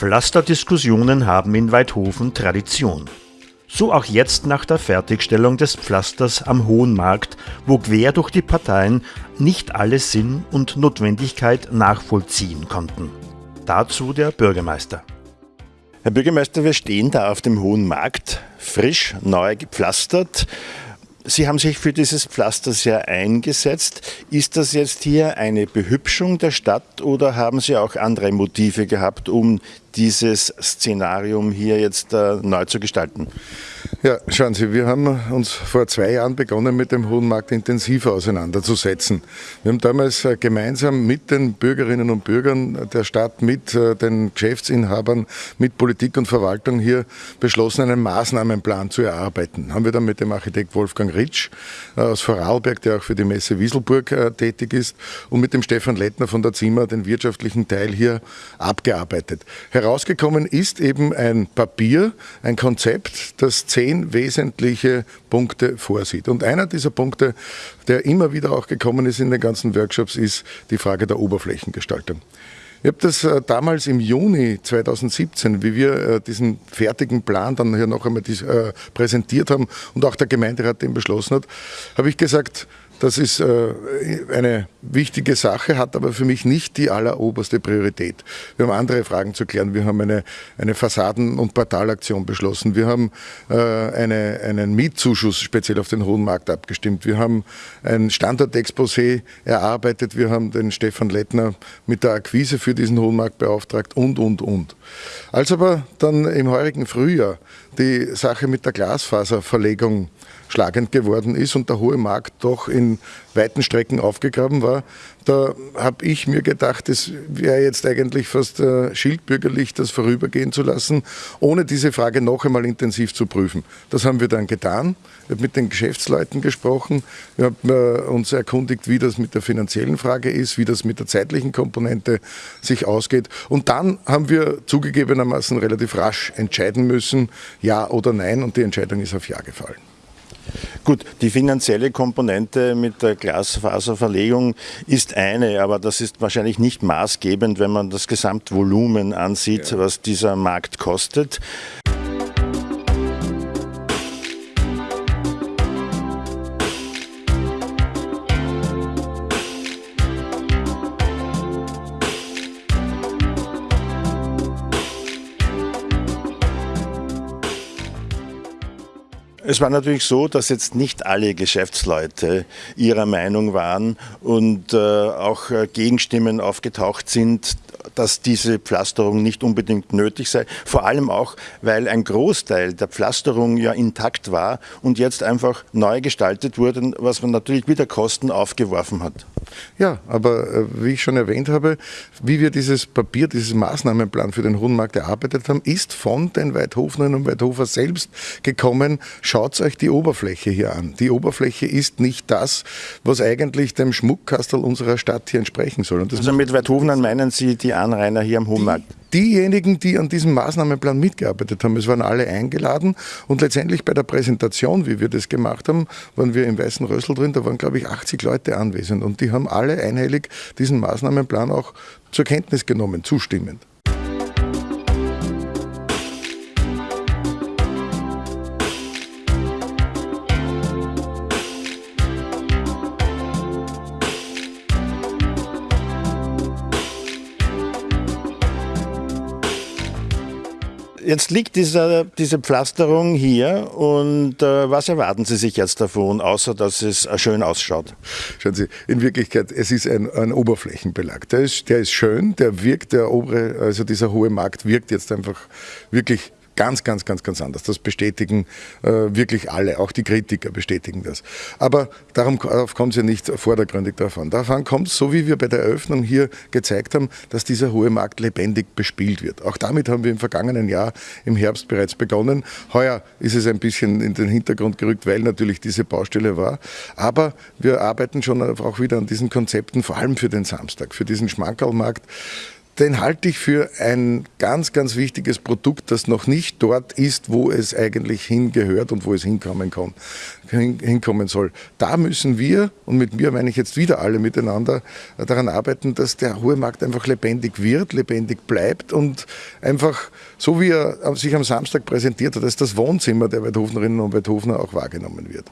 Pflasterdiskussionen haben in Weidhofen Tradition. So auch jetzt nach der Fertigstellung des Pflasters am Hohen Markt, wo quer durch die Parteien nicht alle Sinn und Notwendigkeit nachvollziehen konnten. Dazu der Bürgermeister. Herr Bürgermeister, wir stehen da auf dem Hohen Markt, frisch, neu gepflastert. Sie haben sich für dieses Pflaster sehr eingesetzt. Ist das jetzt hier eine Behübschung der Stadt oder haben Sie auch andere Motive gehabt, um dieses Szenarium hier jetzt äh, neu zu gestalten? Ja, schauen Sie, wir haben uns vor zwei Jahren begonnen, mit dem Hohen Markt intensiver auseinanderzusetzen. Wir haben damals äh, gemeinsam mit den Bürgerinnen und Bürgern der Stadt, mit äh, den Geschäftsinhabern, mit Politik und Verwaltung hier beschlossen, einen Maßnahmenplan zu erarbeiten. Haben wir dann mit dem Architekt Wolfgang Ritsch äh, aus Vorarlberg, der auch für die Messe Wieselburg tätig ist, und mit dem Stefan Lettner von der Zimmer den wirtschaftlichen Teil hier abgearbeitet. Herausgekommen ist eben ein Papier, ein Konzept, das zehn wesentliche Punkte vorsieht. Und einer dieser Punkte, der immer wieder auch gekommen ist in den ganzen Workshops, ist die Frage der Oberflächengestaltung. Ich habe das äh, damals im Juni 2017, wie wir äh, diesen fertigen Plan dann hier noch einmal äh, präsentiert haben und auch der Gemeinderat den beschlossen hat, habe ich gesagt, das ist äh, eine wichtige Sache, hat aber für mich nicht die alleroberste Priorität. Wir haben andere Fragen zu klären. Wir haben eine, eine Fassaden- und Portalaktion beschlossen. Wir haben äh, eine, einen Mietzuschuss speziell auf den Hohen Markt abgestimmt. Wir haben ein Standortexposé erarbeitet. Wir haben den Stefan Lettner mit der Akquise für diesen Hohen Markt beauftragt und, und, und. Als aber dann im heurigen Frühjahr die Sache mit der Glasfaserverlegung schlagend geworden ist und der hohe Markt doch in weiten Strecken aufgegraben war, da habe ich mir gedacht, es wäre jetzt eigentlich fast äh, schildbürgerlich, das vorübergehen zu lassen, ohne diese Frage noch einmal intensiv zu prüfen. Das haben wir dann getan. Wir haben mit den Geschäftsleuten gesprochen. Wir haben äh, uns erkundigt, wie das mit der finanziellen Frage ist, wie das mit der zeitlichen Komponente sich ausgeht. Und dann haben wir zugegebenermaßen relativ rasch entscheiden müssen, ja oder nein. Und die Entscheidung ist auf Ja gefallen. Gut, die finanzielle Komponente mit der Glasfaserverlegung ist eine, aber das ist wahrscheinlich nicht maßgebend, wenn man das Gesamtvolumen ansieht, ja. was dieser Markt kostet. Es war natürlich so, dass jetzt nicht alle Geschäftsleute ihrer Meinung waren und äh, auch äh, Gegenstimmen aufgetaucht sind, dass diese Pflasterung nicht unbedingt nötig sei. Vor allem auch, weil ein Großteil der Pflasterung ja intakt war und jetzt einfach neu gestaltet wurde, was man natürlich wieder Kosten aufgeworfen hat. Ja, aber äh, wie ich schon erwähnt habe, wie wir dieses Papier, dieses Maßnahmenplan für den Hohen Markt erarbeitet haben, ist von den Weidhofnern und Weidhofer selbst gekommen. Schaut euch die Oberfläche hier an. Die Oberfläche ist nicht das, was eigentlich dem Schmuckkastel unserer Stadt hier entsprechen soll. also mit Weidhofnern meinen Sie die Anrainer hier am Hohen Markt? diejenigen, die an diesem Maßnahmenplan mitgearbeitet haben, es waren alle eingeladen und letztendlich bei der Präsentation, wie wir das gemacht haben, waren wir im Weißen Rössel drin, da waren glaube ich 80 Leute anwesend und die haben alle einhellig diesen Maßnahmenplan auch zur Kenntnis genommen, zustimmend. Jetzt liegt dieser, diese Pflasterung hier und äh, was erwarten Sie sich jetzt davon, außer dass es äh, schön ausschaut? Schauen Sie, in Wirklichkeit, es ist ein, ein Oberflächenbelag. Der ist, der ist schön, der wirkt, der obere, also dieser hohe Markt wirkt jetzt einfach wirklich Ganz, ganz, ganz, ganz anders. Das bestätigen äh, wirklich alle, auch die Kritiker bestätigen das. Aber darum, darauf kommt es ja nicht vordergründig davon. Davon kommt es, so wie wir bei der Eröffnung hier gezeigt haben, dass dieser hohe Markt lebendig bespielt wird. Auch damit haben wir im vergangenen Jahr im Herbst bereits begonnen. Heuer ist es ein bisschen in den Hintergrund gerückt, weil natürlich diese Baustelle war. Aber wir arbeiten schon auch wieder an diesen Konzepten, vor allem für den Samstag, für diesen Schmankerlmarkt den halte ich für ein ganz, ganz wichtiges Produkt, das noch nicht dort ist, wo es eigentlich hingehört und wo es hinkommen kann, hinkommen soll. Da müssen wir, und mit mir meine ich jetzt wieder alle miteinander, daran arbeiten, dass der hohe Markt einfach lebendig wird, lebendig bleibt und einfach, so wie er sich am Samstag präsentiert hat, dass das Wohnzimmer der Weidhofnerinnen und Weidhofner auch wahrgenommen wird.